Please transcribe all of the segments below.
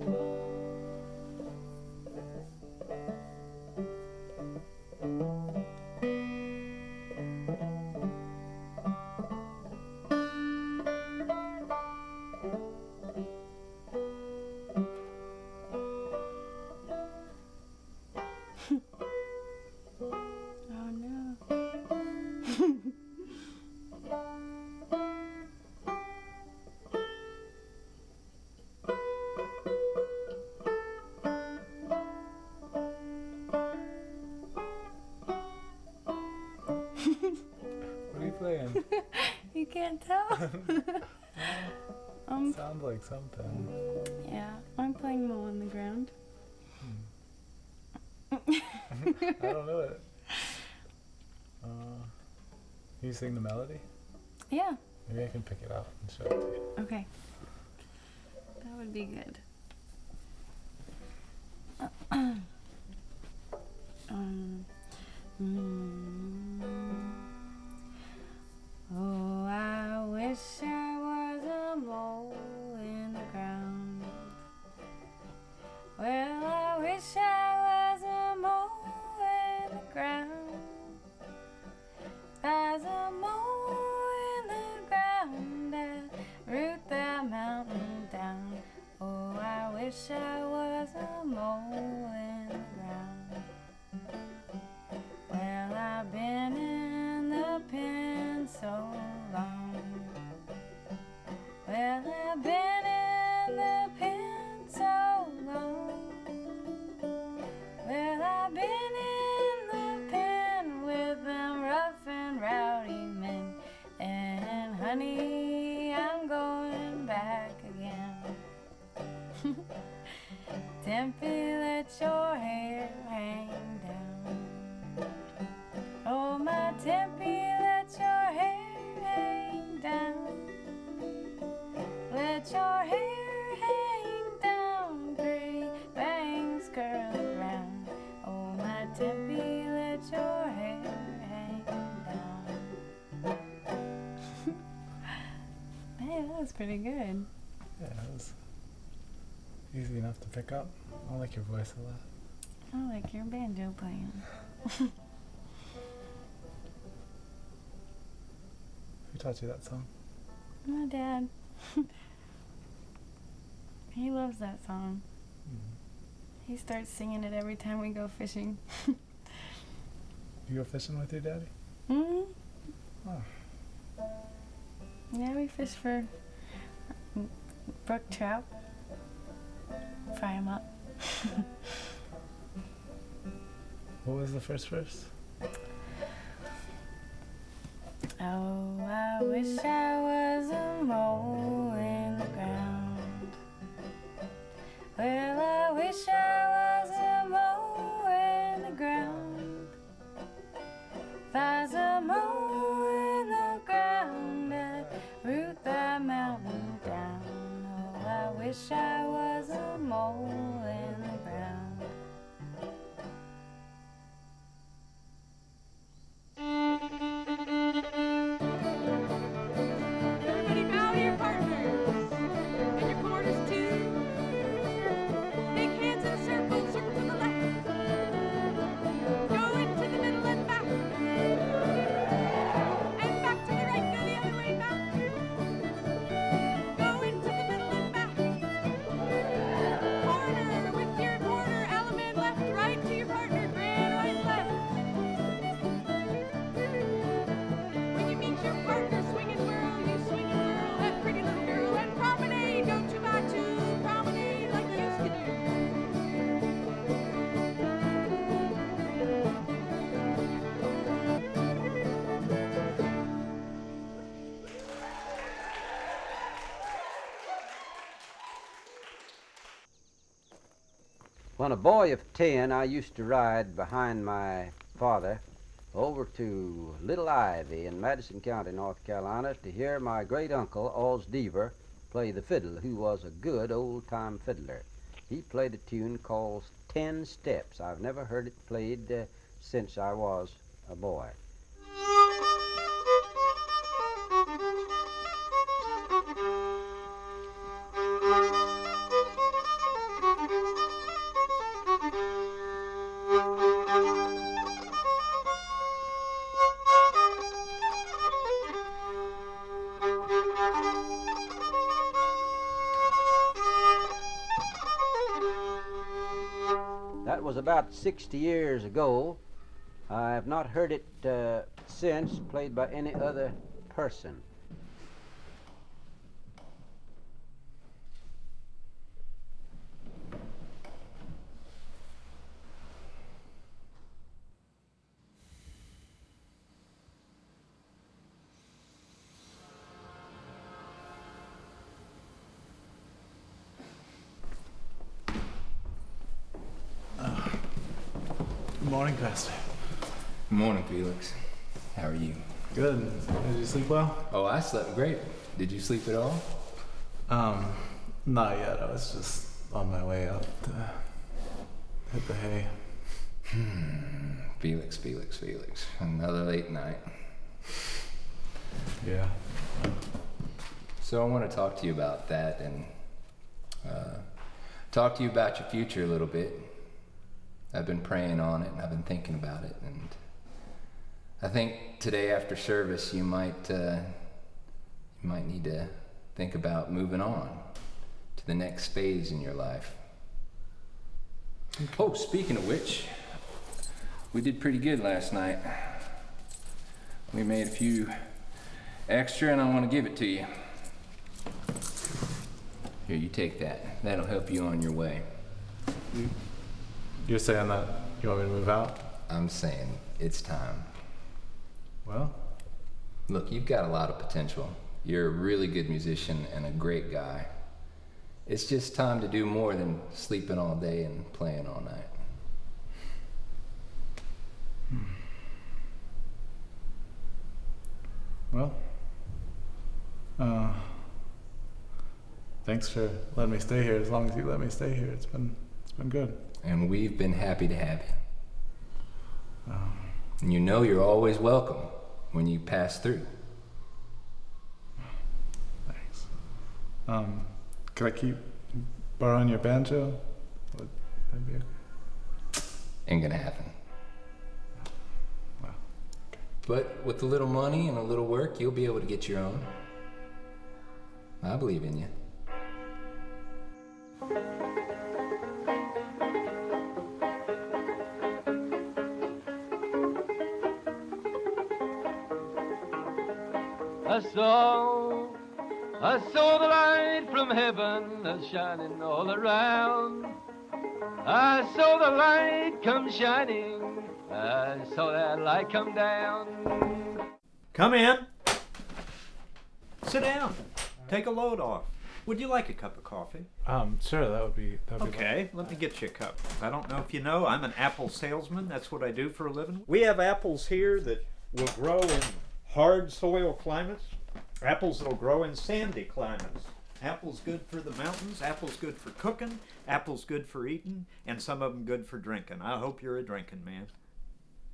Oh um, Sounds like something. yeah, I'm playing Mole on the Ground. I don't know it. Uh, can you sing the melody? Yeah, Maybe I can pick it out and show it to you. okay. That would be good. um, mm, wish I was a mole in the ground. Well, I wish I was a mole in the ground. As a mole in the ground that root that mountain down. Oh, I wish I pretty good. Yeah, it was easy enough to pick up. I like your voice a lot. I like your banjo playing. Who taught you that song? My dad. he loves that song. He starts singing it every time we go fishing. You go fishing with your daddy? hmm Oh. Yeah, we fish for brook trout. Fry 'em up. What was the first verse? Oh, I wish I was a mole in the ground. Well, I wish I wish boy of ten, I used to ride behind my father over to Little Ivy in Madison County, North Carolina, to hear my great uncle, Oz Deaver, play the fiddle, who was a good old time fiddler. He played a tune called Ten Steps. I've never heard it played uh, since I was a boy. About 60 years ago. I have not heard it uh, since played by any other person. Good morning, Pastor. Morning, Felix. How are you? Good. Did you sleep well? Oh, I slept great. Did you sleep at all? Um, not yet. I was just on my way up to hit the hay. Hmm. Felix, Felix, Felix. Another late night. Yeah. So I want to talk to you about that and uh, talk to you about your future a little bit. I've been praying on it and I've been thinking about it, and I think today after service you might uh, you might need to think about moving on to the next phase in your life. Oh, speaking of which, we did pretty good last night. We made a few extra, and I want to give it to you. Here, you take that. That'll help you on your way. You're saying that you want me to move out? I'm saying it's time. Well, Look, you've got a lot of potential. You're a really good musician and a great guy. It's just time to do more than sleeping all day and playing all night. well. Uh, thanks for letting me stay here. As long as you let me stay here, it's been it's been good. And we've been happy to have you. Um, And you know you're always welcome when you pass through. thanks. Um, could I keep borrowing your banjo? Would that be okay? Ain't gonna happen. Wow. But with a little money and a little work, you'll be able to get your own. I believe in you. I saw, I saw the light from heaven a shining all around. I saw the light come shining. I saw that light come down. Come in. Sit down. Take a load off. Would you like a cup of coffee? Um, sure. That would be that would be. Okay, let me get you a cup. I don't know if you know, I'm an apple salesman. That's what I do for a living. We have apples here that will grow in hard soil climates, apples that'll grow in sandy climates. Apples good for the mountains, apples good for cooking, apples good for eating, and some of them good for drinking. I hope you're a drinking man.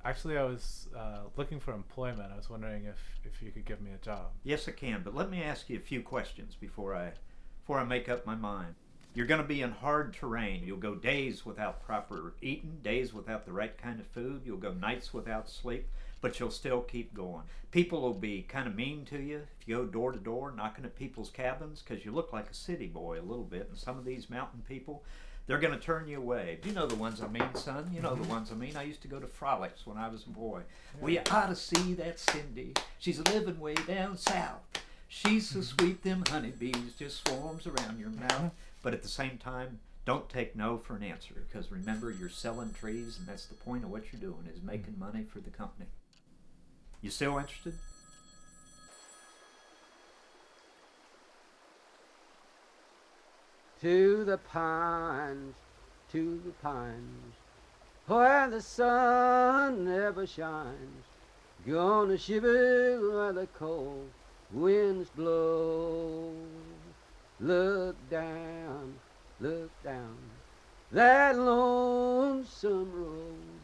Actually, I was uh, looking for employment. I was wondering if if you could give me a job. Yes, I can, but let me ask you a few questions before I before I make up my mind. You're going to be in hard terrain. You'll go days without proper eating, days without the right kind of food. You'll go nights without sleep, but you'll still keep going. People will be kind of mean to you if you go door to door knocking at people's cabins because you look like a city boy a little bit. And some of these mountain people, they're going to turn you away. You know the ones I mean, son. You know the mm-hmm. ones I mean. I used to go to frolics when I was a boy. Well, you ought to see that Cindy. She's living way down south. She's so mm-hmm. sweet, them honeybees just swarms around your mouth. Mm-hmm. But at the same time, don't take no for an answer because remember, you're selling trees, and that's the point of what you're doing is making money for the company. You still interested? To the pines, to the pines, where the sun never shines. Gonna shiver where the cold winds blow. Look down, look down that lonesome road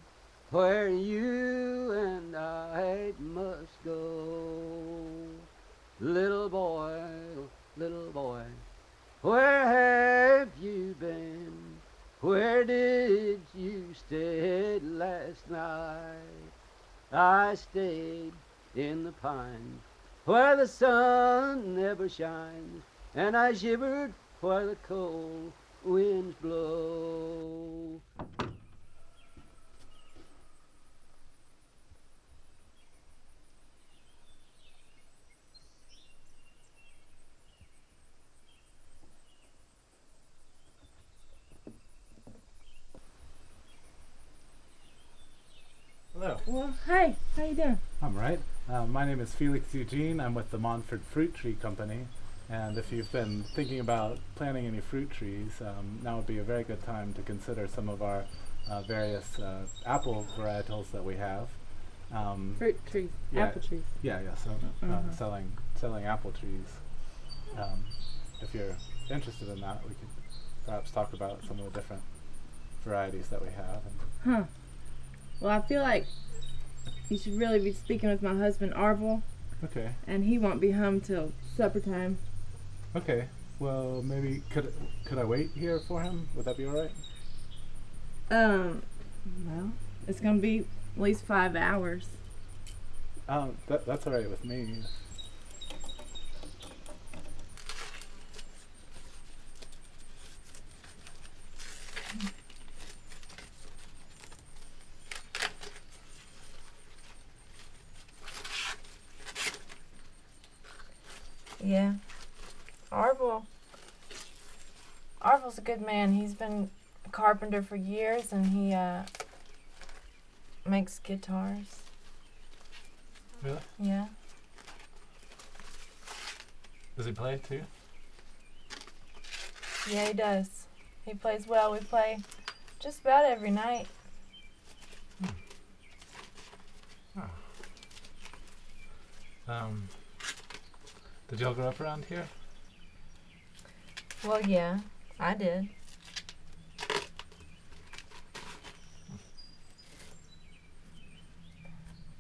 where you and I must go. Little boy, little boy, where have you been? Where did you stay last night? I stayed in the pine where the sun never shines, and I shivered where the cold winds blow. Doing? I'm right. Uh, my name is Felix Eugene. I'm with the Montford Fruit Tree Company. And if you've been thinking about planting any fruit trees, um, now would be a very good time to consider some of our uh, various uh, apple varietals that we have. Um, Fruit trees, Yeah. apple trees. yeah, yeah. So uh, Mhm. selling selling apple trees. Um, if you're interested in that, we could perhaps talk about some of the different varieties that we have. Huh. Well, I feel like you should really be speaking with my husband, Arvel, okay, and he won't be home till supper time. okay. Well, maybe could could I wait here for him? Would that be all right? Um, well, it's gonna be at least five hours. Um, that, that's all right with me. Yeah. Arvel. Arvel's a good man. He's been a carpenter for years and he uh makes guitars. Really? Yeah. Does he play too? Yeah, he does. He plays well. We play just about every night. Um, did y'all grow up around here? Well, yeah, I did.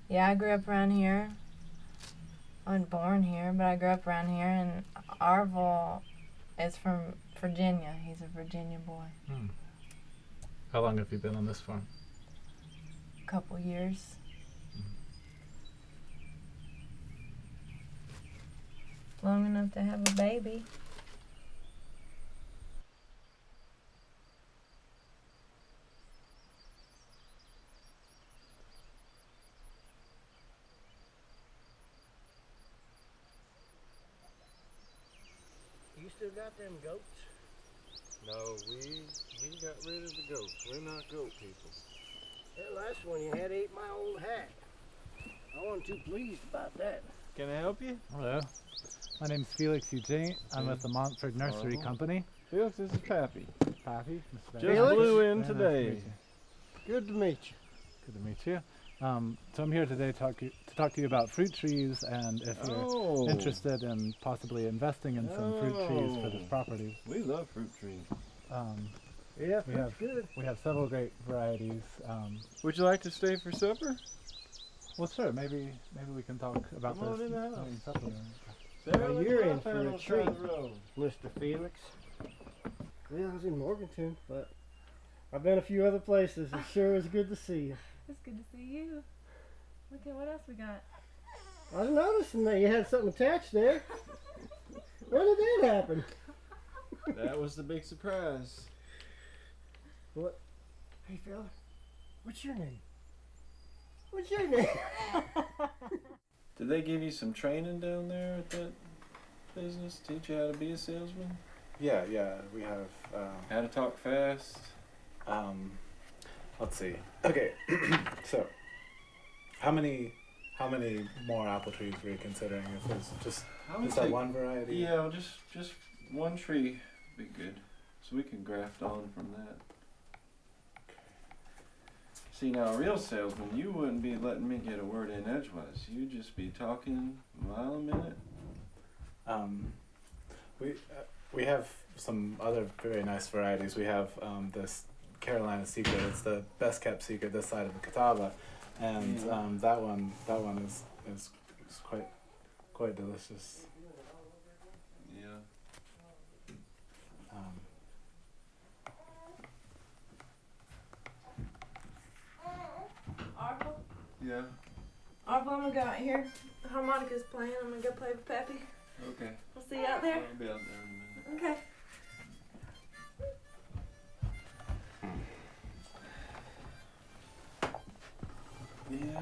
Yeah, I grew up around here. I wasn't born here, but I grew up around here, and Arvel is from Virginia. He's a Virginia boy. Hmm. How long have you been on this farm? A couple years. Long enough to have a baby. You still got them goats? No, we we got rid of the goats. We're not goat people. That last one you had ate my old hat. I wasn't too pleased about that. Can I help you? Hello. My name's Felix Eugene. I'm with the Montford Nursery. Company. Felix, this is Pappy. Pappy. Just Dyke. blew in Very nice to today. Good to meet you. Good to meet you. Um, so I'm here today talk you, to talk to you about fruit trees and if you're Oh, interested in possibly investing in some fruit trees for this Oh. property. we love fruit trees. Um, Yeah, We have- good. we have several great varieties. Um, Would you like to stay for supper? well, sure. Maybe maybe we can talk about Come this in the house. during supper. Well, you're in for a on the side of treat. Mr. Felix. Well, I was in Morganton, but I've been a few other places. It sure is good to see you. It's good to see you. Look at what else we got. I was noticing that you had something attached there. When did that happen? That was the big surprise. What? Hey, fella, what's your name? What's your name? Did they give you some training down there at that business? Teach you how to be a salesman? Yeah, yeah. We have. Um, How to talk fast? Um, let's see. Okay, so how many how many more apple trees were you considering? If it's just just that one variety? Yeah, just just one tree would be good. So we can graft on from that. See now, a real salesman, you wouldn't be letting me get a word in edgewise. You'd just be talking a mile a minute. Um, we uh, we have some other very nice varieties. We have um, this Carolina Secret. It's the best kept secret this side of the Catawba, and Yeah. um, that one that one is, is is quite quite delicious. Yeah. Um, Arvel? Yeah. Arvel, I'm gonna go out here. The harmonica's playing. I'm gonna go play with Peppy. Okay. I'll see you out there. I'll be out there in a minute. Okay. Yeah.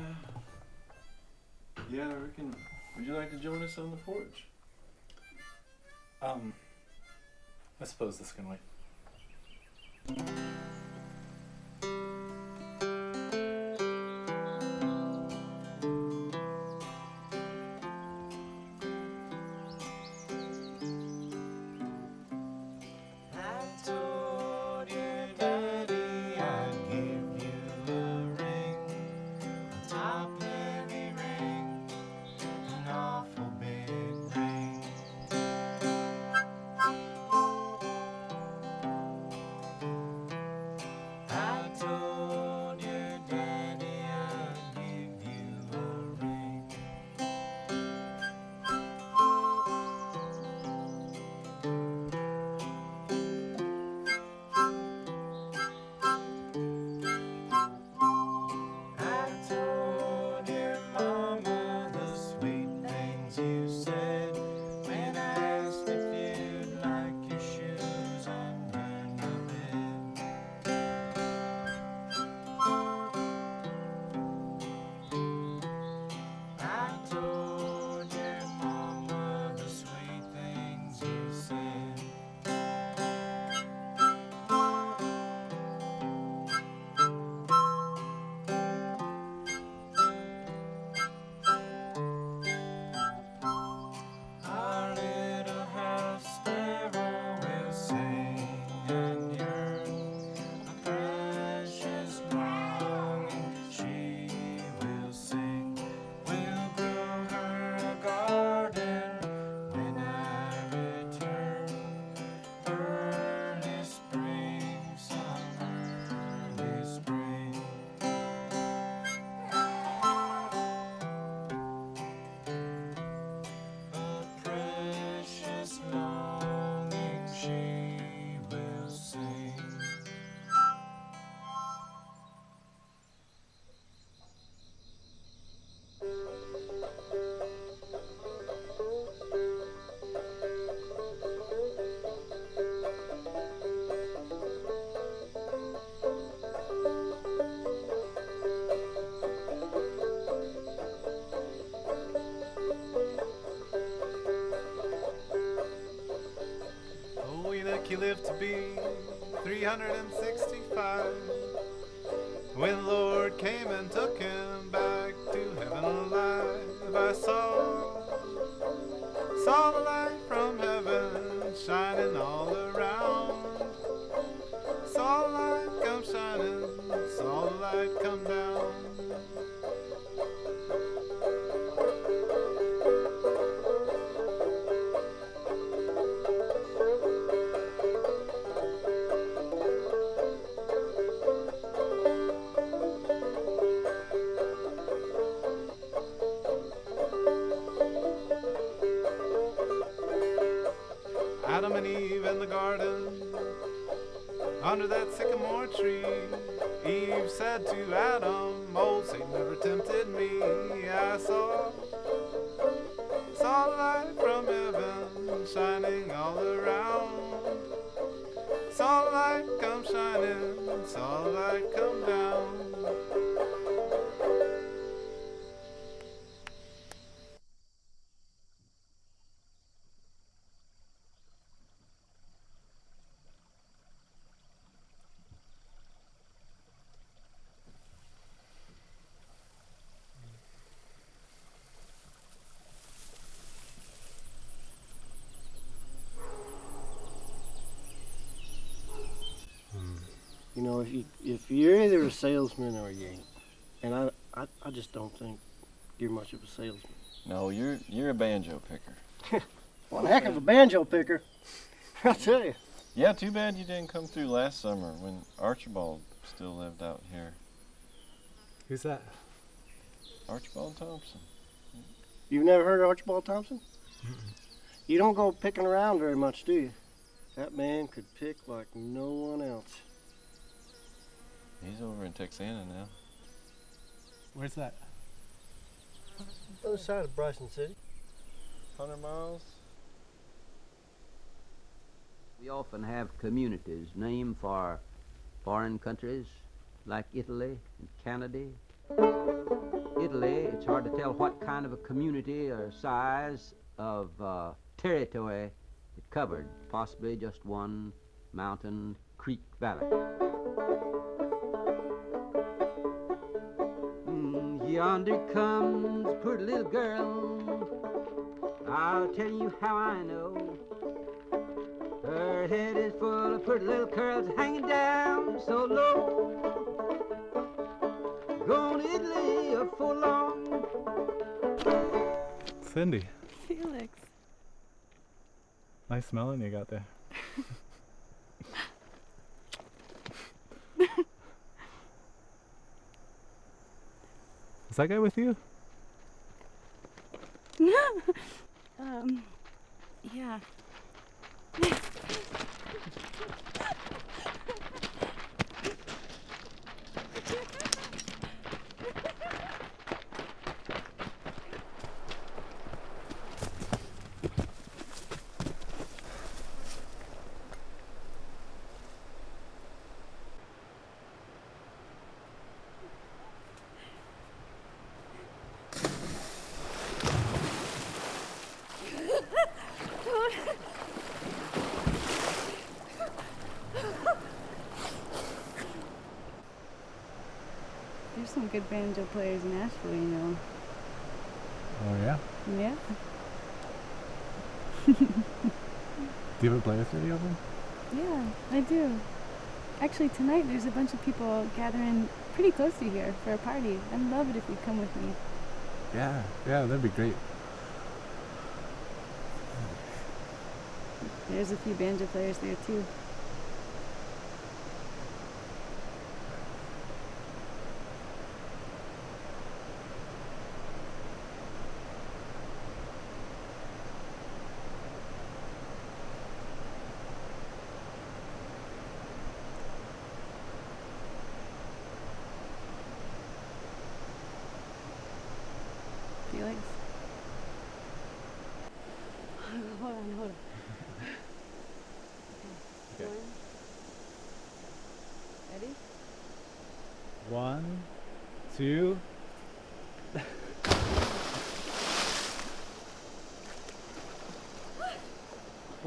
Yeah, I reckon. Would you like to join us on the porch? um, I suppose this can wait. He lived to be 365. When the Lord came and took him back to heaven alive, I saw, saw the light from heaven shining all around. Under that sycamore tree. Eve said to Adam, Old Satan never tempted me. I saw, saw light from heaven shining all around. Saw light come shining, saw light come down. If you if you're either a salesman or you ain't, and I I, I just don't think you're much of a salesman. No, you're you're a banjo picker. One heck of a banjo picker, I'll tell you. Yeah, too bad you didn't come through last summer when Archibald still lived out here. Who's that? Archibald Thompson. You've never heard of Archibald Thompson? You don't go picking around very much, do you? That man could pick like no one else. He's over in Texana now. Where's that? Other side of Bryson City. 100 miles? We often have communities named for foreign countries like Italy and Canada. Italy, it's hard to tell what kind of a community or size of uh, territory it covered, possibly just one mountain creek valley. Yonder comes a pretty little girl. I'll tell you how I know. Her head is full of pretty little curls hanging down so low. Gone to Italy for long. Cindy, Felix. nice smelling you got there. Is that guy with you? um, yeah. There's some good banjo players in Asheville, you know. Oh yeah. Yeah. Do you ever play with any of them? Yeah, I do. Actually, tonight there's a bunch of people gathering pretty close to here for a party. I'd love it if you'd come with me. Yeah, yeah, that'd be great. There's a few banjo players there too.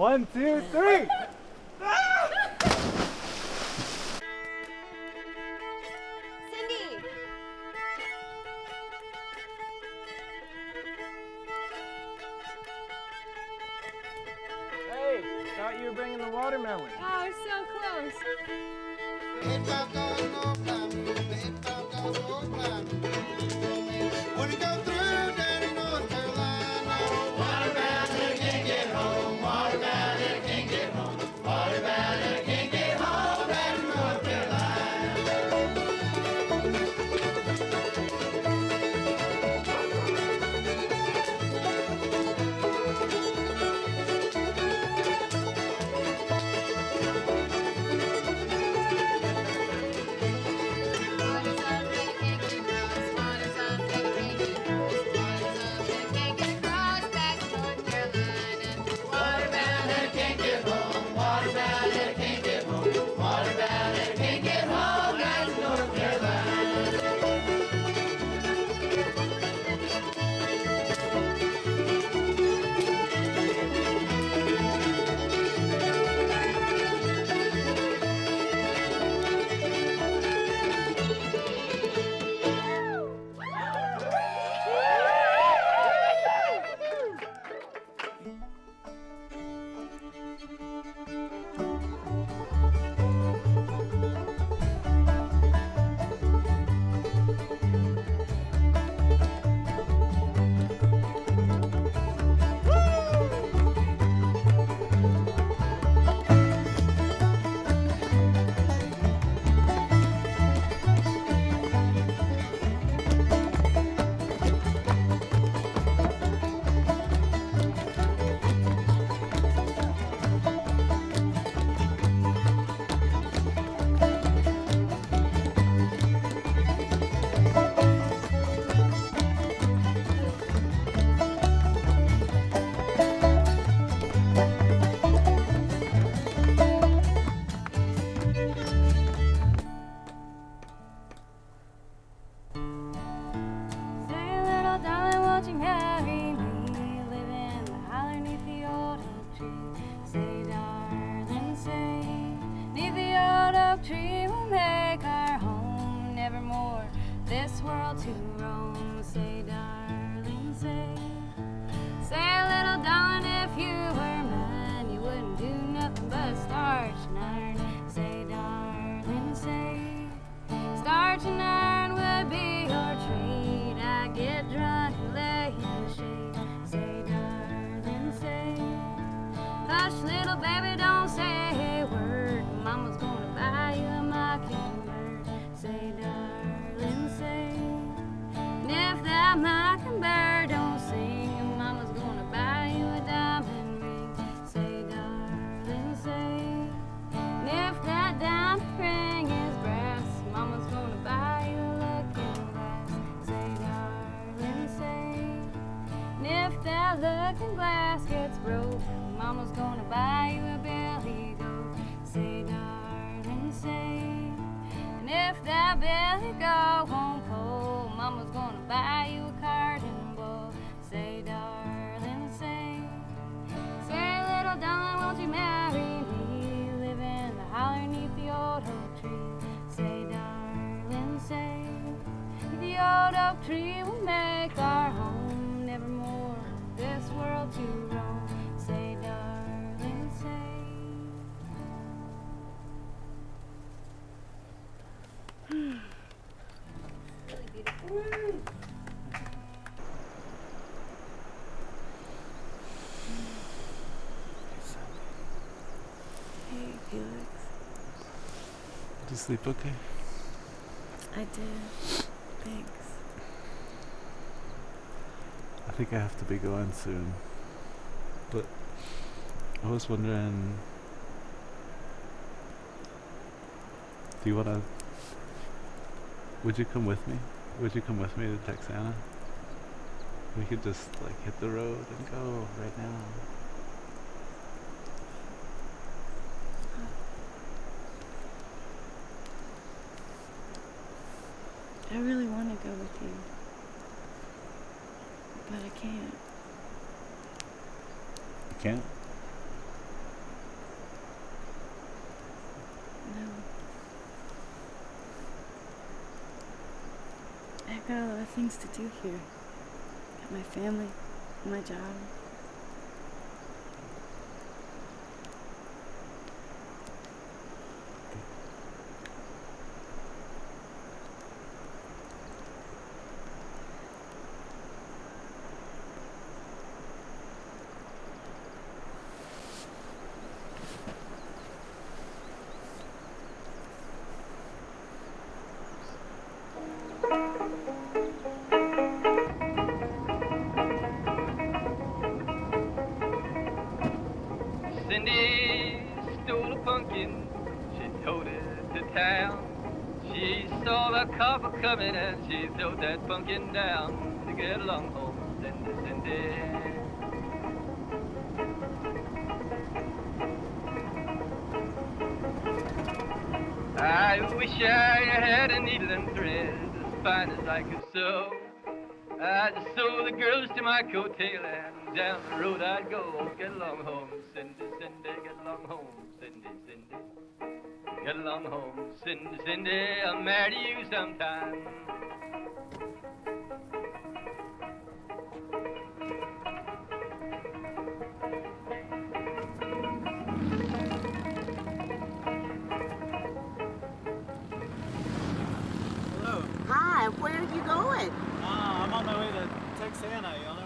One, two, three! Cindy! Hey, thought you were bringing the watermelon. Oh, this world to roam. Say, darling, say, say, little darling, if you were mine, you wouldn't do nothing but starch and iron. Say, darling, say. Starch and iron oak tree will make our home. Nevermore this world to roam. Say, darling, say. Hey, Felix. Did you sleep okay? I did. Thanks. I think I have to be going soon. But I was wondering do you wanna would you come with me? Would you come with me to Texana? We could just like hit the road and go right now. I really want to go with you. But I can't. You can't? No. I've got a lot of things to do here. Got my family, my job. Coattail and down the road I'd go. Get along home, Cindy, Cindy, get along home, Cindy, Cindy. Get along home, Cindy, Cindy, I'll marry you sometime. Hello. Hi, where are you going? Uh, I'm on my way to Texana. Y'all know what that is?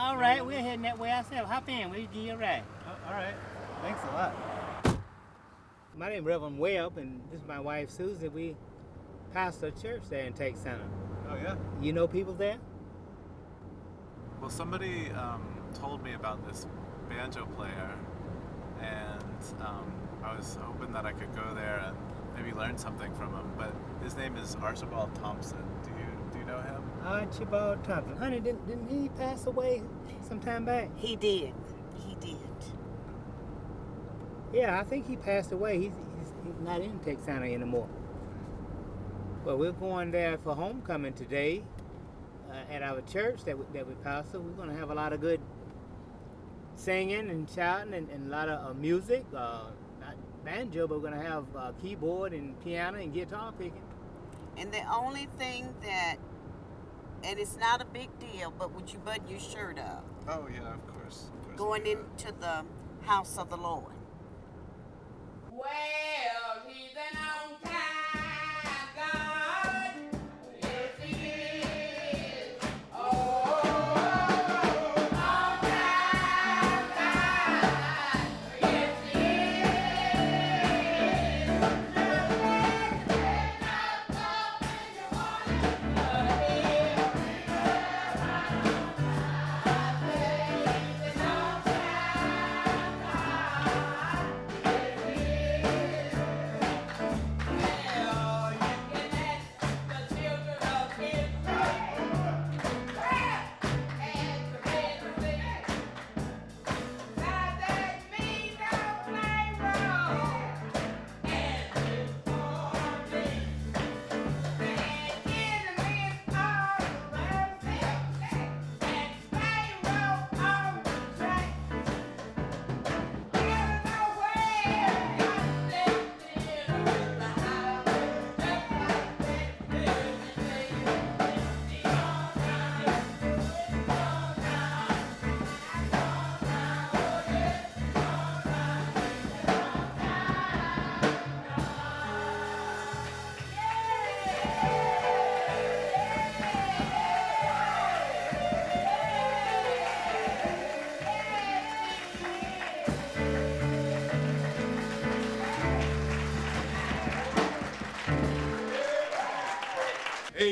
All right, we're heading that way ourselves. Hop in, we'll give you a ride. Oh, all right. Thanks a lot. My name is Reverend Webb, and this is my wife Susan. We pastor a church there in center. Oh, yeah? You know people there? Well, somebody um, told me about this banjo player, and um, I was hoping that I could go there and maybe learn something from him. But his name is Archibald Thompson. Do you do you know him? Archibald Thompson. Honey, didn't, didn't he pass away some time back? He did. He did. Yeah, I think he passed away. He's, he's, he's not in Texana anymore. Well, we're going there for homecoming today uh, at our church that we, that we pastor. We're going to have a lot of good singing and shouting and, and a lot of uh, music. Uh, not banjo, but we're going to have uh, keyboard and piano and guitar picking. And the only thing that, and it's not a big deal, but would you button your shirt up? Oh yeah, of course. Of course. Going into the house of the Lord. Well,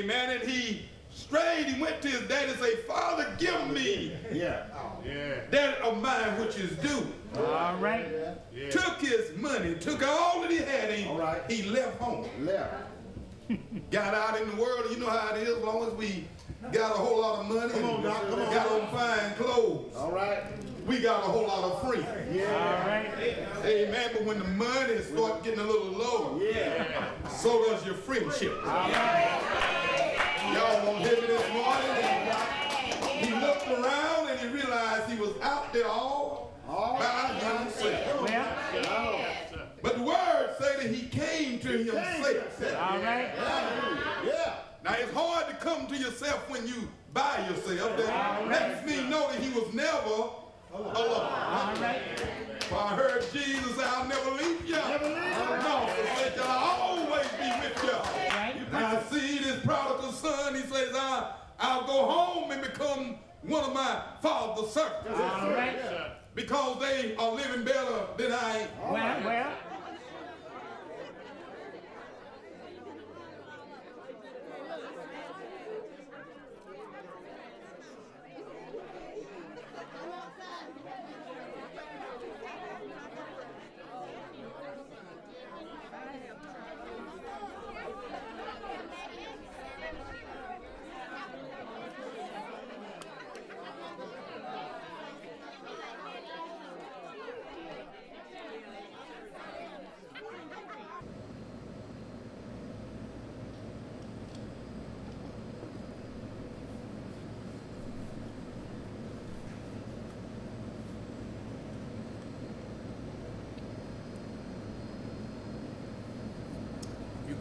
Amen. And he strayed, he went to his daddy and said, Father, give me Yeah. Yeah. that of mine which is due. All right. Took his money, took all that he had, and All right. he left home. Left. Got out in the world, you know how it is, as long as we got a whole lot of money Come on, and come on, got Doc. on fine clothes. All right. We got a whole lot of free. Yeah. All right. Amen. But when the money start getting a little lower, Yeah. so does your friendship. Y'all won't hear me this morning. He looked around and he realized he was out there all by himself. Well, But the word say that he came to himself. all right. Yeah. Now it's hard to come to yourself when you by yourself. That lets me know that he was never alone. All right. For I heard Jesus say, I'll never leave you. Never leave you. No, forsake you. I'll always be with you. Right. You I see this prodigal son, he says, I, I'll go home and become one of my father's servants. All right. Because they are living better than I am. Well, well.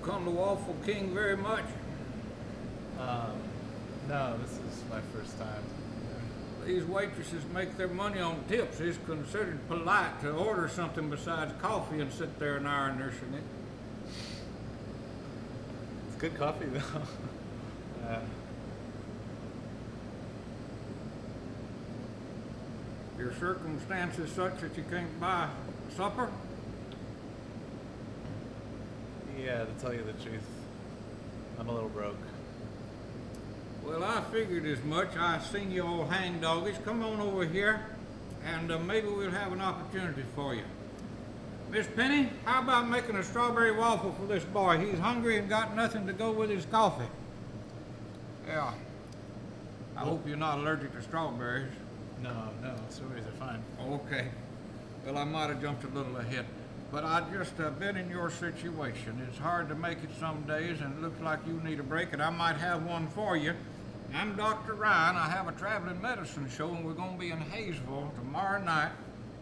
come to Waffle King very much? Um, no, this is my first time. These waitresses make their money on tips. It's considered polite to order something besides coffee and sit there and iron their it. It's good coffee though. uh, Your circumstances such that you can't buy supper? yeah, to tell you the truth, I'm a little broke. Well, I figured as much. I seen you all hang doggies. Come on over here, and uh, maybe we'll have an opportunity for you. Miss Penny, how about making a strawberry waffle for this boy? He's hungry and got nothing to go with his coffee. Yeah. I hope you're not allergic to strawberries. No, no, strawberries are fine. Okay. Well, I might have jumped a little ahead. But I just uh, been in your situation. It's hard to make it some days, and it looks like you need a break, and I might have one for you. I'm Dr. Ryan. I have a traveling medicine show, and we're going to be in Hayesville tomorrow night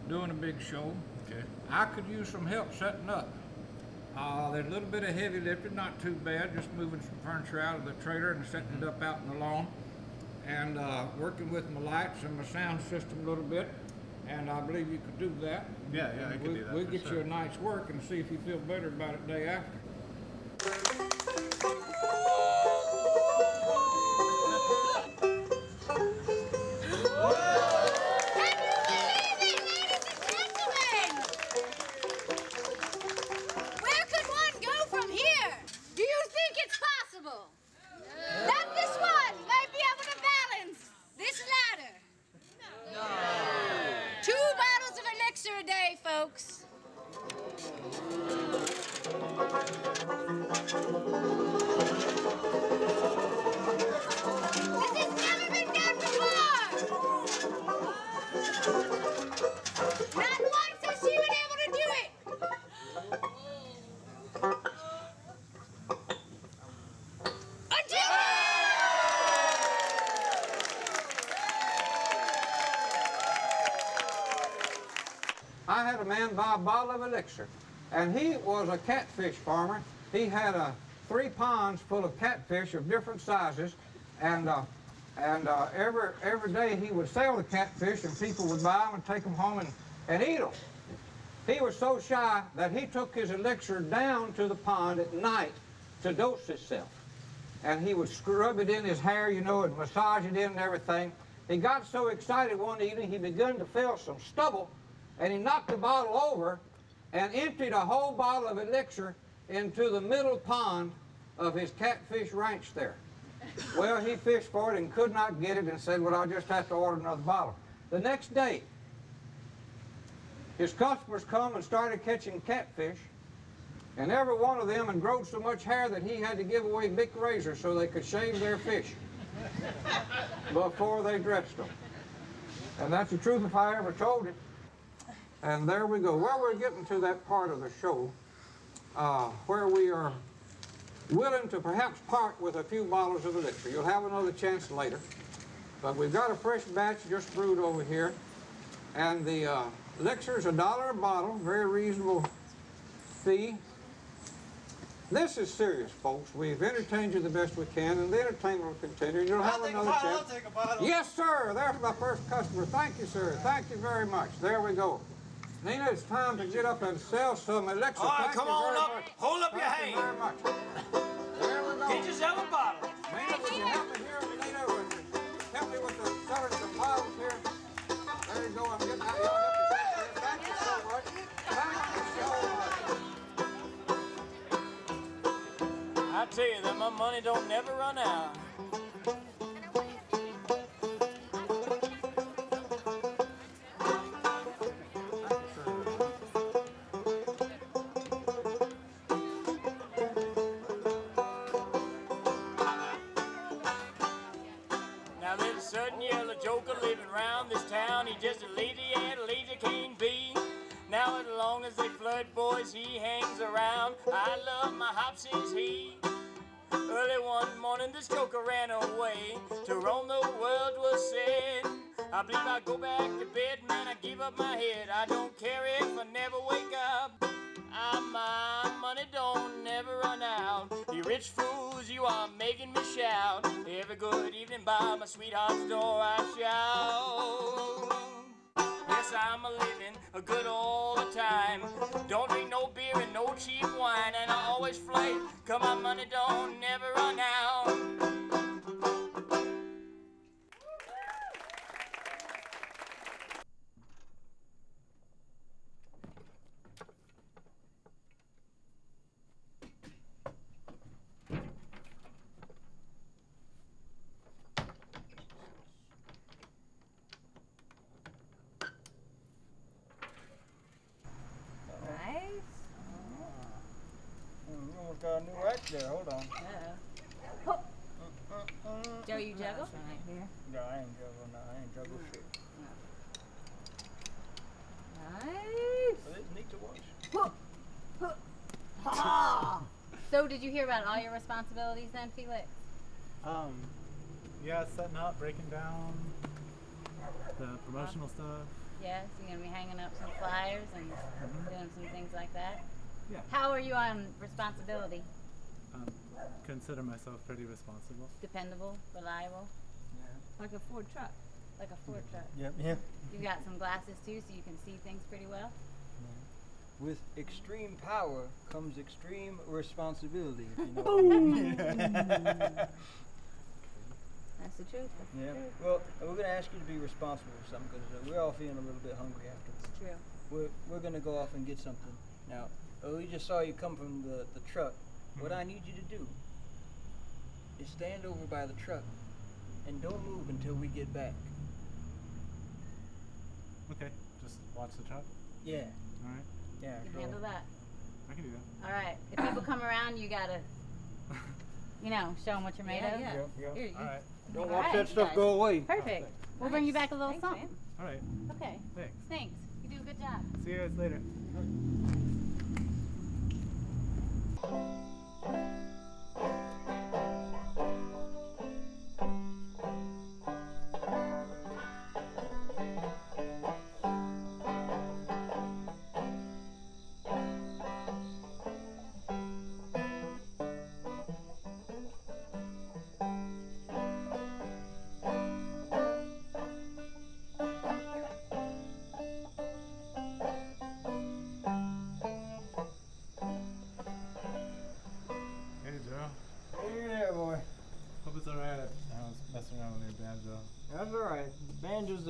doing a big show. Okay. I could use some help setting up. Uh, there's a little bit of heavy lifting, not too bad, just moving some furniture out of the trailer and setting it up out in the lawn. And uh, working with my lights and my sound system a little bit. And I believe you could do that. Yeah, yeah, I could do that We'll for get sure. you a night's work and see if you feel better about it day after. A bottle of elixir, and he was a catfish farmer. He had uh, three ponds full of catfish of different sizes, and uh, and uh, every every day he would sell the catfish, and people would buy them and take them home and, and eat them. He was so shy that he took his elixir down to the pond at night to dose himself. And he would scrub it in his hair, you know, and massage it in and everything. He got so excited one evening he began to feel some stubble and he knocked the bottle over and emptied a whole bottle of elixir into the middle pond of his catfish ranch there. Well, he fished for it and could not get it and said, well, I'll just have to order another bottle. The next day, his customers come and started catching catfish, and every one of them had grown so much hair that he had to give away big razors so they could shave their fish before they dressed them. And that's the truth if I ever told it. And there we go. Well, we're getting to that part of the show uh, where we are willing to perhaps part with a few bottles of elixir. You'll have another chance later. But we've got a fresh batch just brewed over here. And the uh, elixir is a dollar a bottle, very reasonable fee. This is serious, folks. We've entertained you the best we can, and the entertainment will continue. You'll have I'll another bottle, chance. I'll take a bottle. Yes, sir. There's my first customer. Thank you, sir. Thank you very much. There we go. Nina, it's time to get up and sell some elixir. All right, Thank come on up. much. Hold up your Thank you hand. very much. There we go. Get yourself a bottle. Nina, would you help me here, Nina? Would you help me with the selling bottles here? There you go. I'm getting out. Y'all help. Thank you so much. Thank you so much. I tell you that my money don't never run out. I my head. I don't care if I never wake up. Ah, my money don't never run out. You rich fools, you are making me shout. Every good evening by my sweetheart's door I shout. Yes, I'm a living a good all the time. Don't drink no beer and no cheap wine, and I always flight. Cause my money don't never run out. Nice. Mm, almost got a new act there. Hold on. Joe, you juggle? Right here. No, I ain't juggle. No, I ain't juggle shit. Nice. But it's neat to watch. so, did you hear about all your responsibilities then, Felix? Um, yeah, setting up, breaking down the promotional stuff. Yes, you're gonna be hanging up some flyers and doing some things like that. Yeah. How are you on responsibility? Um, consider myself pretty responsible. Dependable, reliable, Yeah. Like a Ford truck. like a Ford truck. Yep. Yeah. You got some glasses too, so you can see things pretty well. With extreme power comes extreme responsibility. If you know what I mean. That's the truth. That's Yeah. the truth. Well, we're gonna ask you to be responsible for something because uh, we're all feeling a little bit hungry afterwards. It's true. We're we're gonna go off and get something. Now, uh, we just saw you come from the the truck. What I need you to do is stand over by the truck and don't move until we get back. Okay, just watch the truck. Yeah. All right. Yeah. You can so- handle that. I can do that. All right. If people come around, you gotta, you know, show them what you're made Yeah, of. yeah. Yep, yep. Here, you- All right. Don't All watch right, that stuff guys. go away. Perfect. We'll bring you back a little Thanks, something. man. All right. Okay. Thanks. Thanks. You do a good job. See you guys later.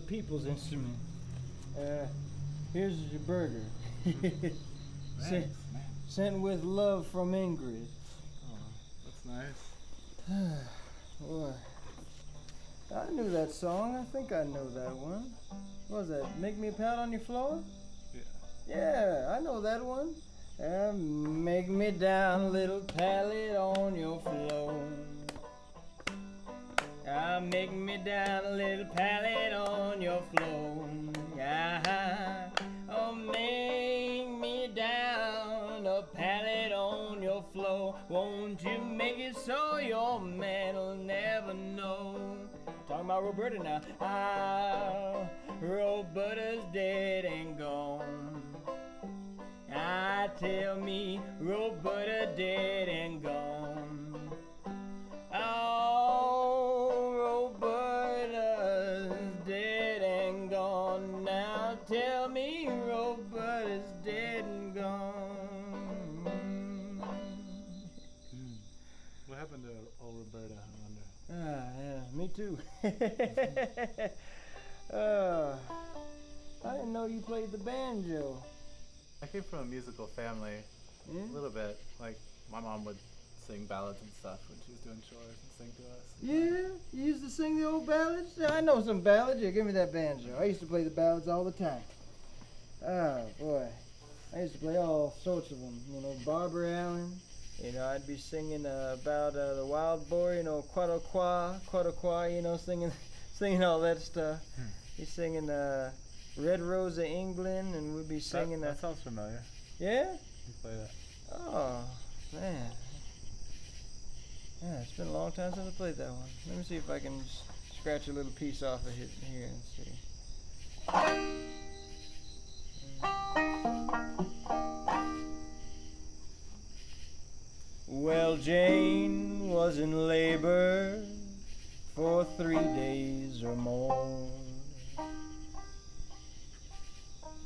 People's instrument. Uh, here's your burger. sent, sent with love from Ingrid. Oh, that's nice. Boy, I knew that song. I think I know that one. What was that? Make me a pat on your floor? Yeah. Yeah, I know that one. Uh, make me down, little pallet on your floor. Ah, make me down a little pallet on Roberta now. Ah, Roberta's dead and gone. I tell me Roberta dead and gone. Me too. uh, I didn't know you played the banjo. I came from a musical family. Yeah? A little bit. Like, my mom would sing ballads and stuff when she was doing chores and sing to us. Yeah, you used to sing the old ballads? I know some ballads. Yeah, give me that banjo. I used to play the ballads all the time. Oh boy. I used to play all sorts of them. You know, Barbara Allen. You know, I'd be singing uh, about uh, the wild boar, you know, Quataqua, Quataqua, you know, singing singing all that stuff. He's singing uh, Red Rose of England, and we'd be singing that, that sounds familiar. Yeah? You play that. Oh, man. Yeah, it's been a long time since I played that one. Let me see if I can scratch a little piece off of it here and see. Jane was in labor for three days or more.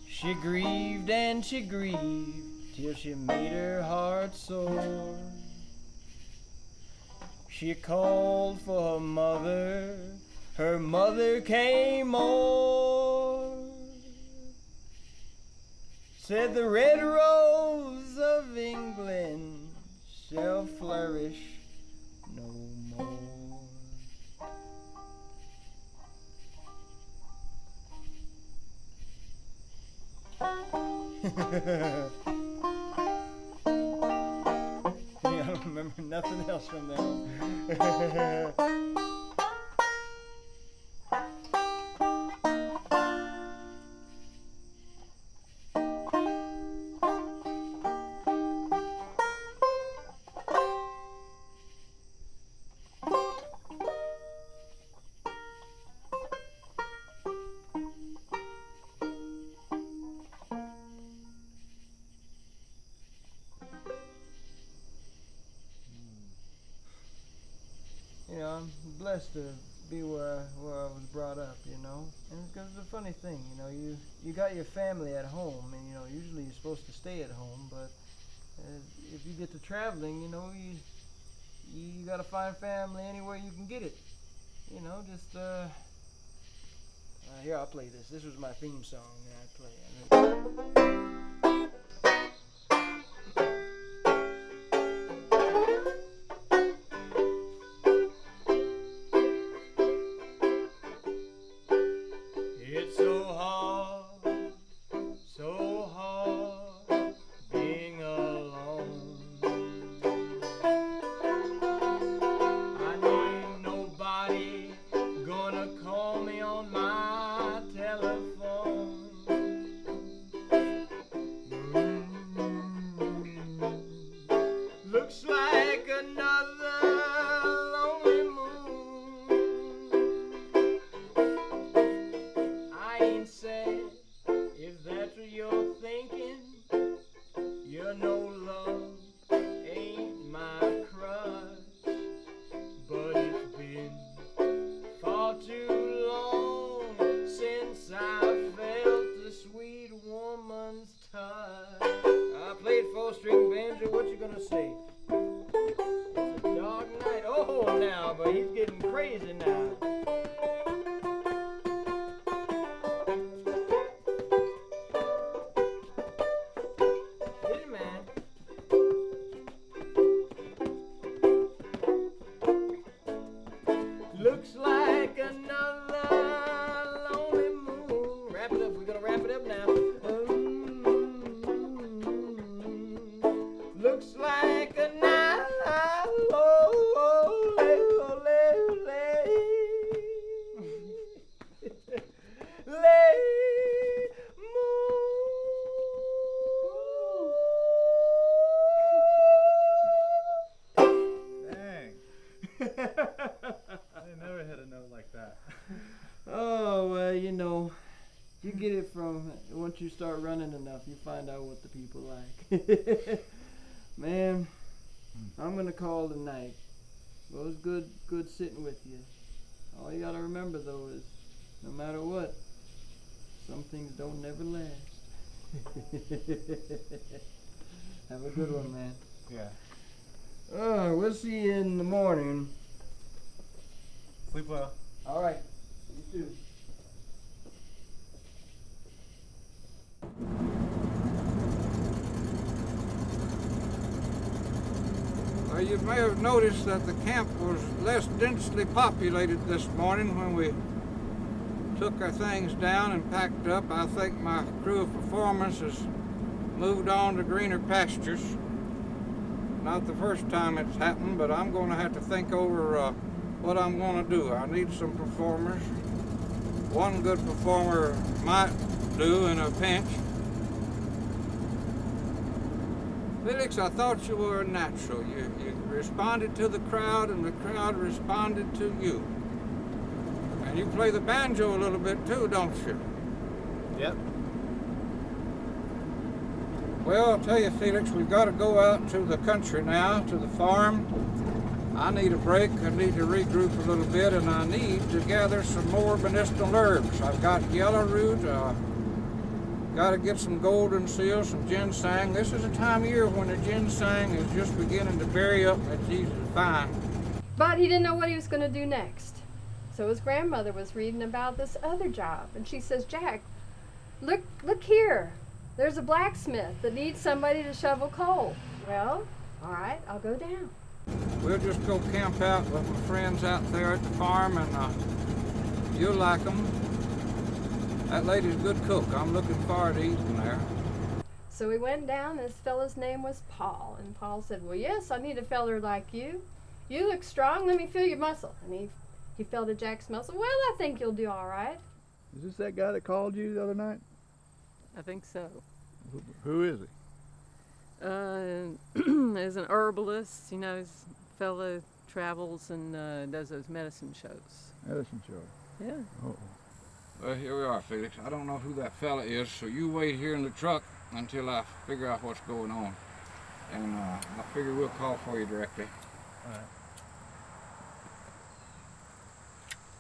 She grieved and she grieved till she made her heart sore. She called for her mother, her mother came o'er. Said the red rose no more. I don't remember nothing else from that blessed to be where I, where I was brought up, you know. And because it's a funny thing, you know, you you got your family at home, and you know, usually you're supposed to stay at home, but uh, if you get to traveling, you know, you you gotta find family anywhere you can get it. You know, just uh, uh here I'll play this. This was my theme song that I play. It's like Well, you may have noticed that the camp was less densely populated this morning when we took our things down and packed up. I think my crew of performers has moved on to greener pastures. Not the first time it's happened, but I'm going to have to think over uh, what I'm going to do. I need some performers. One good performer might do in a pinch. Felix, I thought you were a natural. You, you responded to the crowd, and the crowd responded to you. And you play the banjo a little bit too, don't you? Yep. Well, I'll tell you, Felix, we've got to go out to the country now, to the farm. I need a break. I need to regroup a little bit, and I need to gather some more medicinal herbs. I've got yellow root. Uh, got to get some golden seal, some ginseng. This is a time of year when the ginseng is just beginning to berry up. It's easy to find. But he didn't know what he was going to do next. So his grandmother was reading about this other job, and she says, "Jack, look, look here. There's a blacksmith that needs somebody to shovel coal." Well, all right, I'll go down. We'll just go camp out with my friends out there at the farm, and uh, you'll like them. That lady's a good cook. I'm looking forward to eating there. So we went down. This fellow's name was Paul, and Paul said, "Well, yes, I need a feller like you. You look strong. Let me feel your muscle." And he he felt a Jack's muscle. Well, I think you'll do all right. Is this that guy that called you the other night? I think so. Who, who is he? Uh, as an herbalist, you know, his fellow travels and uh, does those medicine shows. Medicine show. Yeah. Oh. Well, here we are, Felix. I don't know who that fella is, so you wait here in the truck until I figure out what's going on. And uh, I figure we'll call for you directly. All right.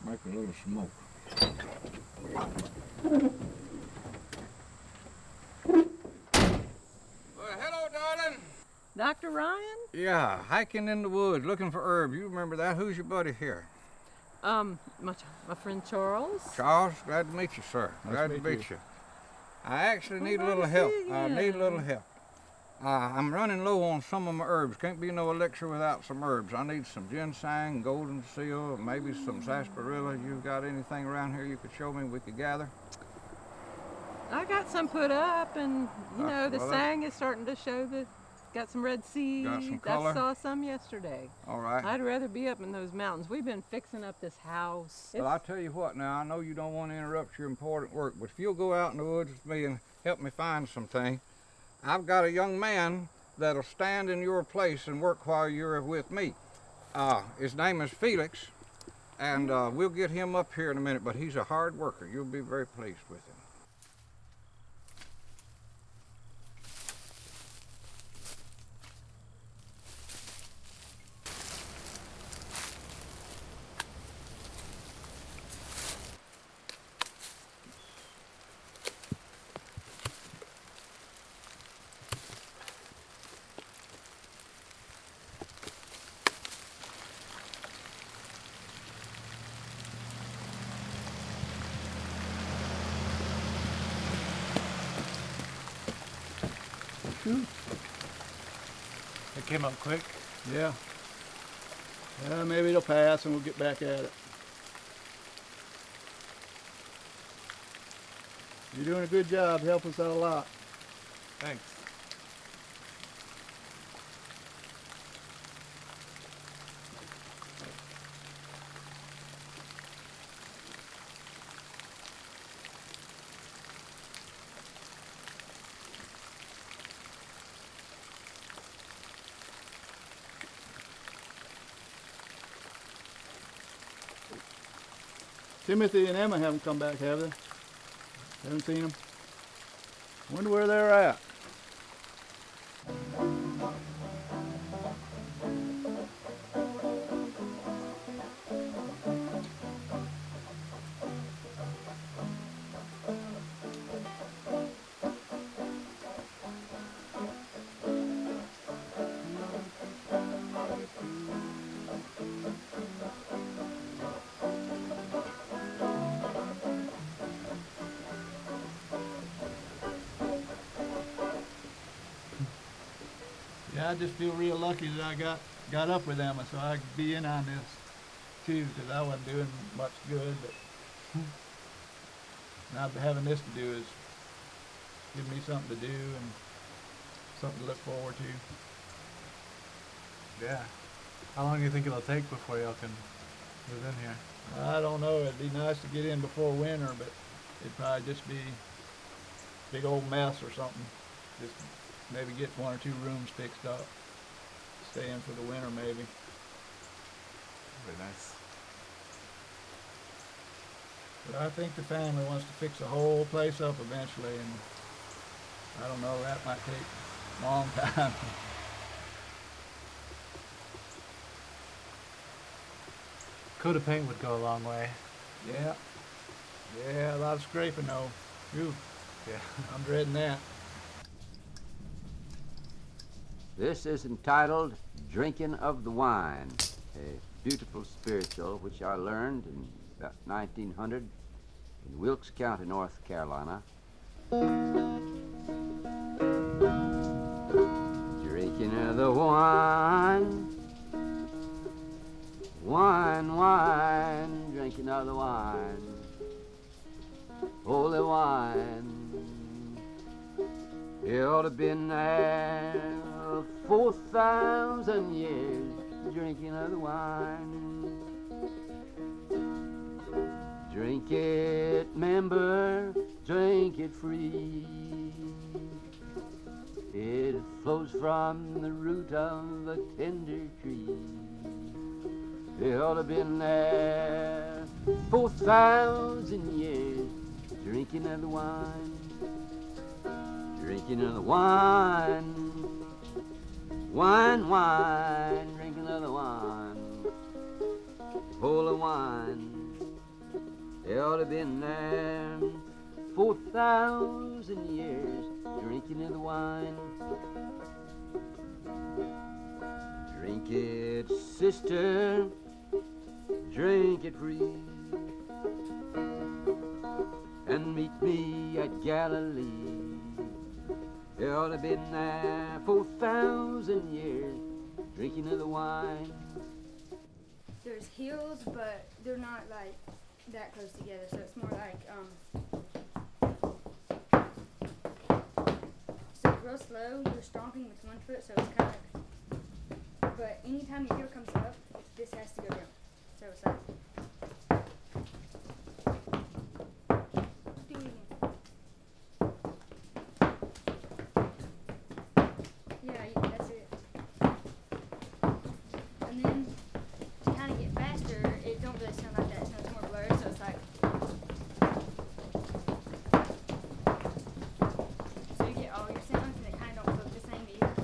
Make a little smoke. Well, hello, darling. Dr. Ryan? Yeah, hiking in the woods, looking for herbs. You remember that? Who's your buddy here? Um, my, my friend Charles. Charles, glad to meet you, sir. Nice glad to to meet meet you. you. I actually need a little help. I need a little help. Uh, I'm running low on some of my herbs. Can't be no elixir without some herbs. I need some ginseng, golden seal, maybe some sarsaparilla. You've got anything around here you could show me we could gather? I got some put up, and you Uh, know the well, sang is starting to show that got some red seeds. some color? I saw some yesterday. All right. I'd rather be up in those mountains. We've been fixing up this house. Well, I'll tell you what now, I know you don't want to interrupt your important work, but if you'll go out in the woods with me and help me find something, I've got a young man that'll stand in your place and work while you're with me. Uh, his name is Felix, and uh, we'll get him up here in a minute, but he's a hard worker. You'll be very pleased with him. Shoot. It came up quick. Yeah. Yeah, maybe it'll pass and we'll get back at it. You're doing a good job. Helping us out a lot. Thanks. Timothy and Emma haven't come back, have they? Haven't seen them. Wonder where they're at. Yeah, I just feel real lucky that I got got up with Emma, so I could be in on this too, because I wasn't doing much good. But now having this to do is give me something to do and something to look forward to. Yeah. How long do you think it'll take before y'all can move in here? I don't know. It'd be nice to get in before winter, but it'd probably just be big old mess or something. Just maybe get one or two rooms fixed up. Stay in for the winter, maybe. Very nice. But I think the family wants to fix the whole place up eventually, and I don't know, that might take a long time. Coat of paint would go a long way. Yeah. Yeah, a lot of scraping though. Phew. Yeah. I'm dreading that. This is entitled Drinking of the Wine, a beautiful spiritual which I learned in about 1900 in Wilkes County, North Carolina. Drinking of the wine, wine, wine, drinking of the wine, holy wine. It ought to been there four thousand years drinking of the wine. Drink it, member, drink it free. It flows from the root of a tender tree. It ought to been there four thousand years drinking of the wine drinking of the wine. Wine, wine, drinking of the wine. of wine. They ought to been there four thousand years drinking of the wine. Drink it, sister. Drink it free. And meet me at Galilee. They ought to been there drinking of the wine. There's hills, but they're not like that close together, so it's more like um. So real slow, you're stomping with one foot, so it's kind of. But anytime your heel comes up, this has to go down. So it's like. Do it again. Yeah, you, that's it. And then to kind of get faster, it don't really sound like that. So it's more blurred. So it's like. So you get all your sounds, and they kind of don't look the same either.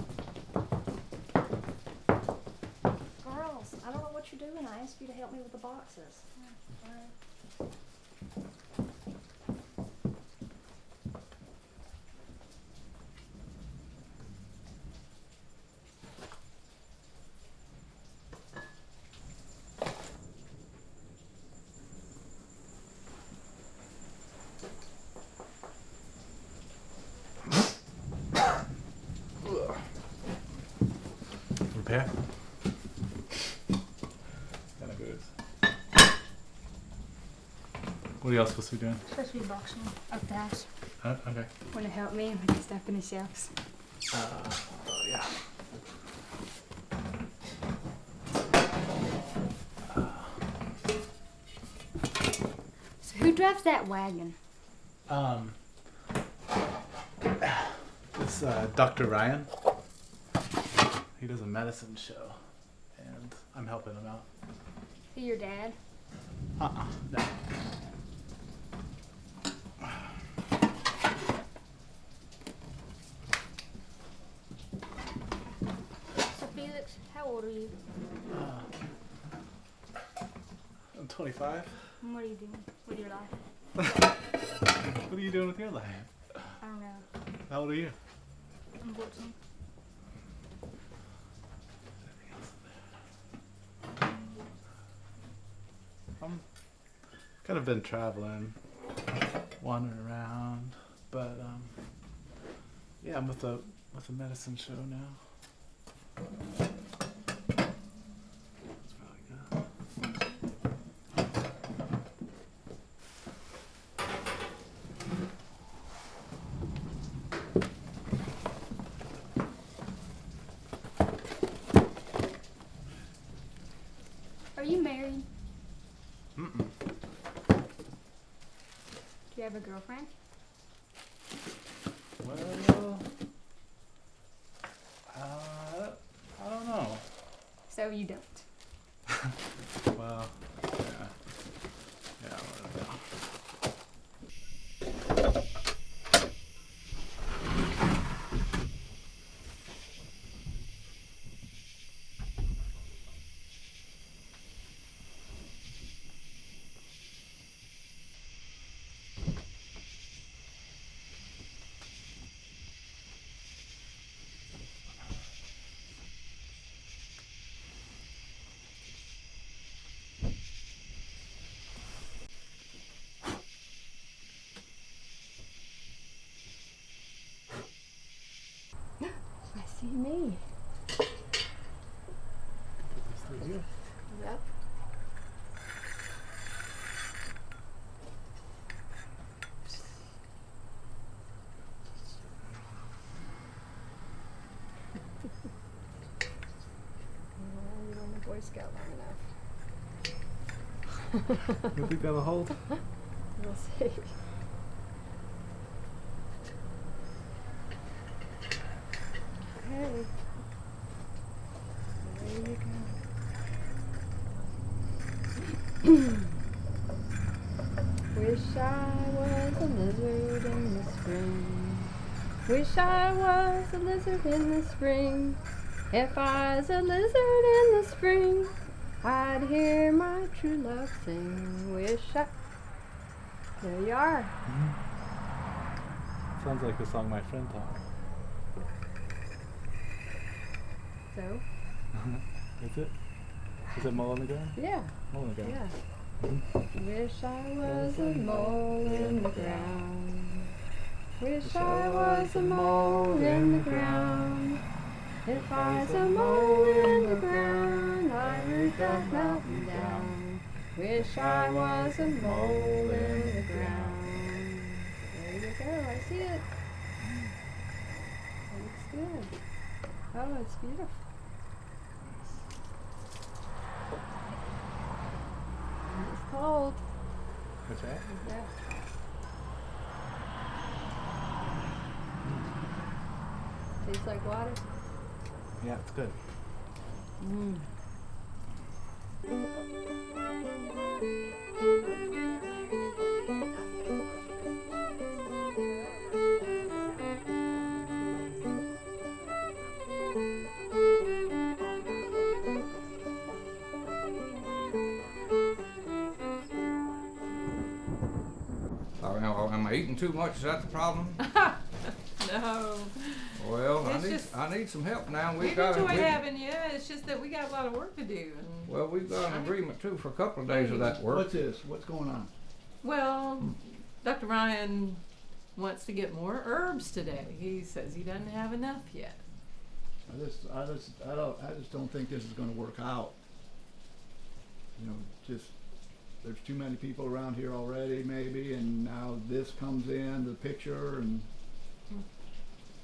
Girls, I don't know what you're doing. I asked you to help me with the boxes. Repair. Kind of good. What are y'all supposed to be doing? Supposed to be boxing up the house. Uh, okay. Want to help me with the stuff in the shelves? Uh, oh, yeah. So who drives that wagon? Um, it's uh, Dr. Ryan. He does a medicine show, and I'm helping him out. Who your dad? Uh-uh, no. So Felix, how old are you? Uh, I'm 25. And what are you doing with your life? What are you doing with your life? I don't know. How old are you? I'm 14. I'm kind of been traveling, wandering around, but um, yeah, I'm with a with a medicine show now. That's probably good. Are you married? Mm-mm. Do you have a girlfriend? Well, uh, I don't know. So you don't. Well, yeah, yeah, I don't know. Yep. Well, you're on Boy Scout long enough. You think that'll hold? We'll see. Okay. There you go. Wish I was a lizard in the spring. Wish I was a lizard in the spring. If I was a lizard in the spring, I'd hear my true love sing. Wish I. There you are. Mm-hmm. Sounds like the song my friend taught. So, Is it? Is it Mole on the ground? yeah. Mole on the ground. Yeah. Mm-hmm. Wish I was a mole in the ground. Wish I was a mole in the ground. If I was a mole in the ground, I'd root that mountain down. Wish I was a mole in the ground. There you go. I see it. Looks good. Oh, it's beautiful. It's cold. What's that? Yeah. Tastes like water. Yeah, it's good. Mm. Now, am I eating too much? Is that the problem? No. Well, I It's need just- I need some help now. We We've got enjoy we- having you. It's just that we got a lot of work to do. And Well, we've got an agreement too for a couple of days of that work. What's this? What's going on? well, hmm. Dr. Ryan wants to get more herbs today. He says he doesn't have enough yet. I just, I just, I don't, I just don't think this is gonna work out. You know, just, there's too many people around here already maybe, and now this comes in the picture and.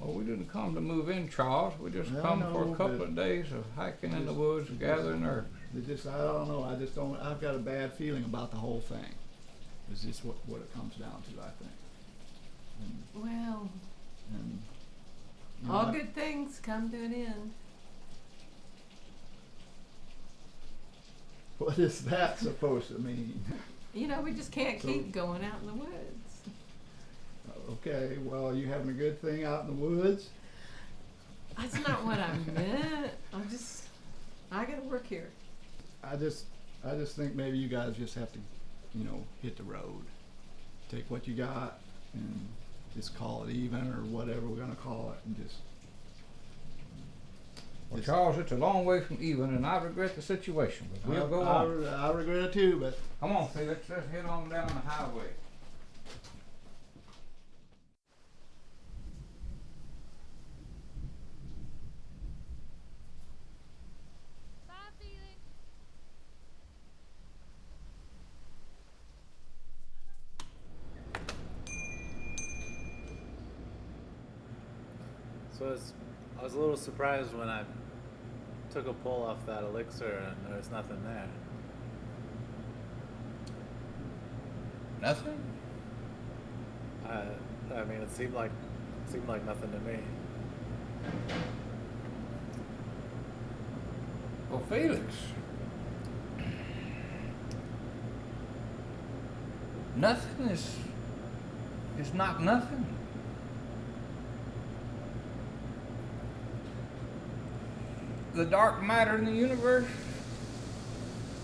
Well, we didn't come to move in, Charles. We just I come for a couple of days of hiking in the woods, just- gathering herbs. It just, I don't know, I just don't, I've got a bad feeling about the whole thing. Is just what, what it comes down to, I think. And, Well, and. you know, all I- good things come to an end. What is that supposed to mean? You know, we just can't So- keep going out in the woods. Okay, well, are you having a good thing out in the woods? That's not what I meant. I'm just, I gotta work here. I just, I just think maybe you guys just have to, you know, hit the road. Take what you got and just call it even or whatever we're gonna call it and just. Well, just- Charles, it's a long way from even, and I regret the situation, but we'll I- go I on. re- I regret it too, but. Come on, Felix, let's head on down the highway. So I was, I was a little surprised when I took a pull off that elixir and there was nothing there. Nothing? I, I mean, it seemed like it seemed like nothing to me. Well, Felix. Nothing is is not nothing. The dark matter in the universe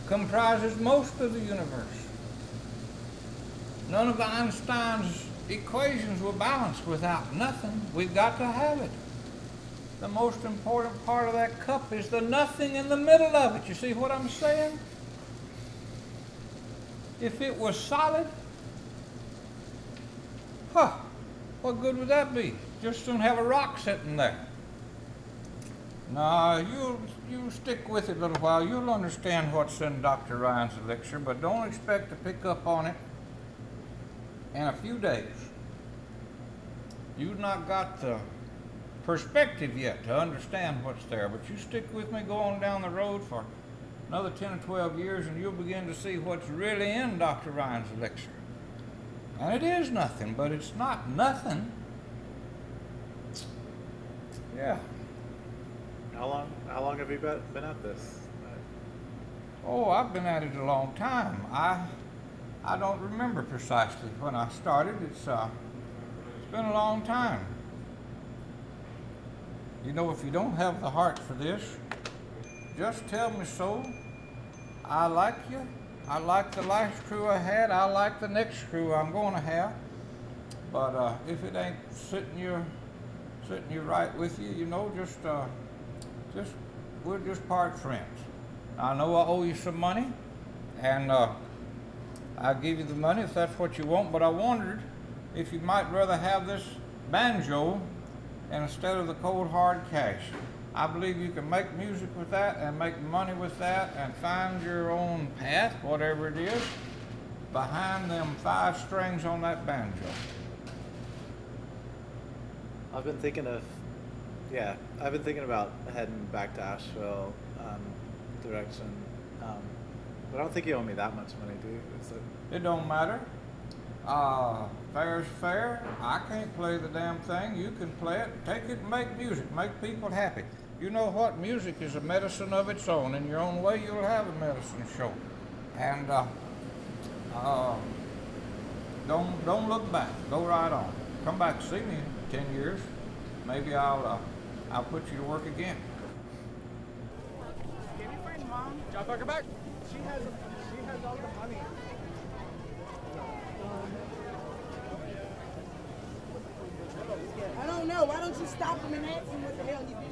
comprises most of the universe. None of Einstein's equations were balanced without nothing. We've got to have it. The most important part of that cup is the nothing in the middle of it. You see what I'm saying? If it was solid, huh, what good would that be? Just don't have a rock sitting there. Nah, you you stick with it a little while. You'll understand what's in Dr. Ryan's elixir, but don't expect to pick up on it in a few days. You've not got the perspective yet to understand what's there, but you stick with me going down the road for another 10 or 12 years and you'll begin to see what's really in Dr. Ryan's elixir. And it is nothing, but it's not nothing. Yeah. How long? How long have you been, been at this? Oh, I've been at it a long time. I I don't remember precisely when I started. It's uh it's been a long time. You know, if you don't have the heart for this, just tell me so. I like you. I like the last crew I had. I like the next crew I'm going to have. But uh, if it ain't sitting you, sitting you right with you, you know, just, uh, just we're just part friends. I know I owe you some money, and uh, I'll give you the money if that's what you want. But I wondered if you might rather have this banjo instead of the cold hard cash. I believe you can make music with that and make money with that and find your own path, whatever it is, behind them five strings on that banjo. I've been thinking of, yeah, I've been thinking about heading back to Asheville um, direction. Um, but I don't think you owe me that much money, do you? It? It don't matter. Uh, fair's fair. I can't play the damn thing. You can play it. Take it and make music. Make people happy. You know what? Music is a medicine of its own. In your own way, you'll have a medicine show. And uh, uh, don't don't look back. Go right on. Come back see me in ten years. Maybe I'll uh, I'll put you to work again. Can you find mom? John Parker back. She has she has all the money. I don't know. Why don't you stop him and ask him what the hell you doing?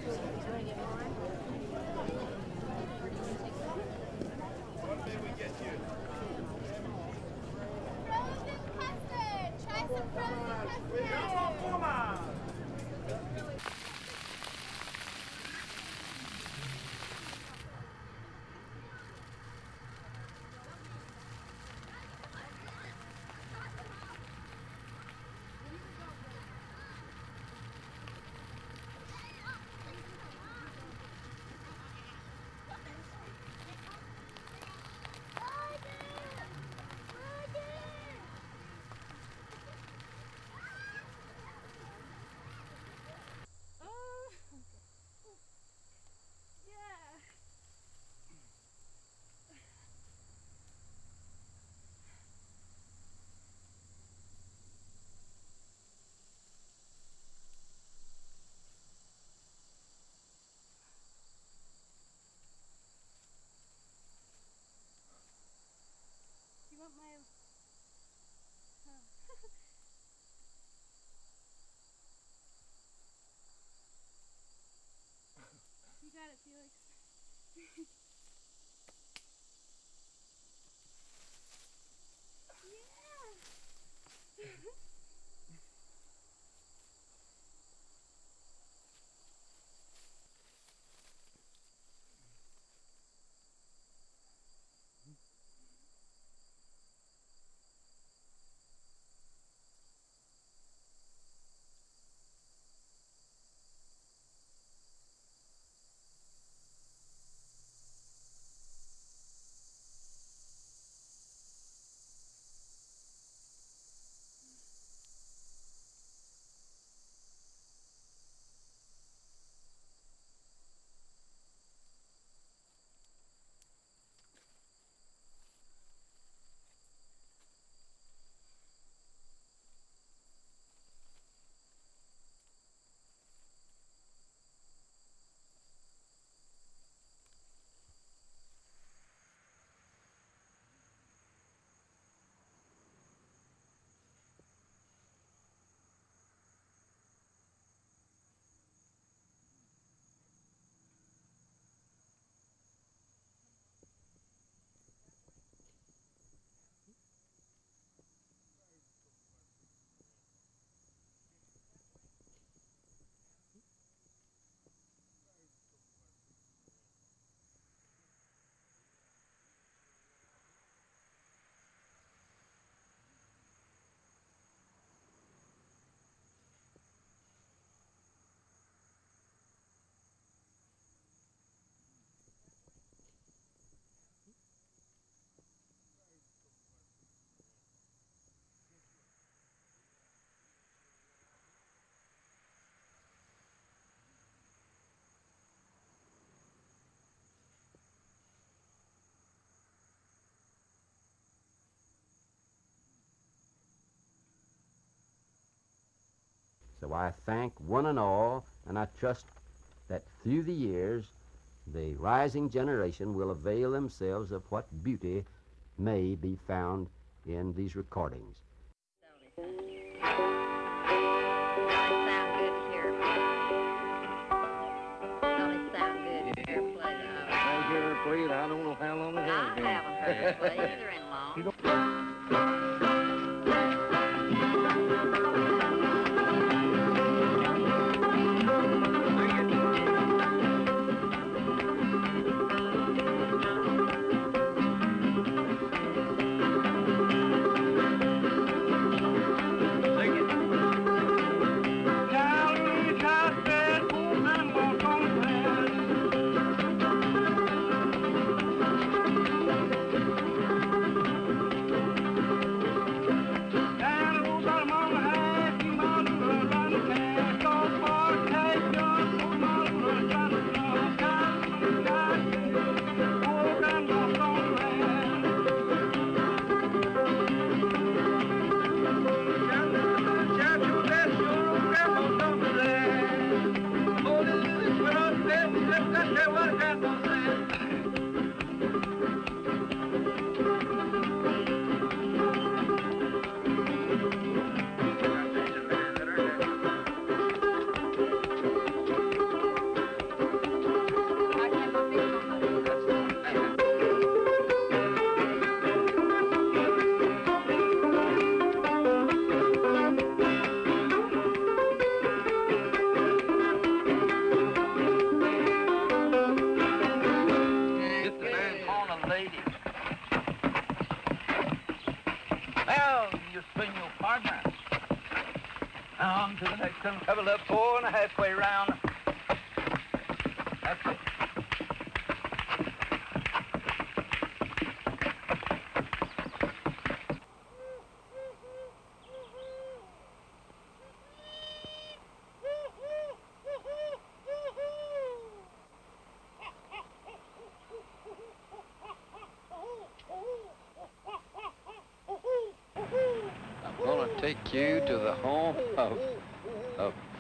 So I thank one and all, and I trust that through the years, the rising generation will avail themselves of what beauty may be found in these recordings. I hear her play it. I don't know how long it has been. I haven't heard her play either in long. Next one. Couple up four and round. That's it. I'm take you to the home of a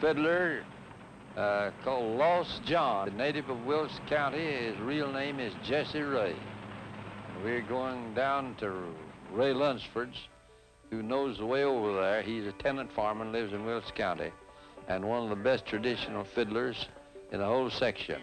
fiddler uh, called Lost John, a native of Wilkes County. His real name is Jesse Ray. We're going down to Ray Lunsford's, who knows the way over there. He's a tenant farmer and lives in Wilkes County, and one of the best traditional fiddlers in the whole section.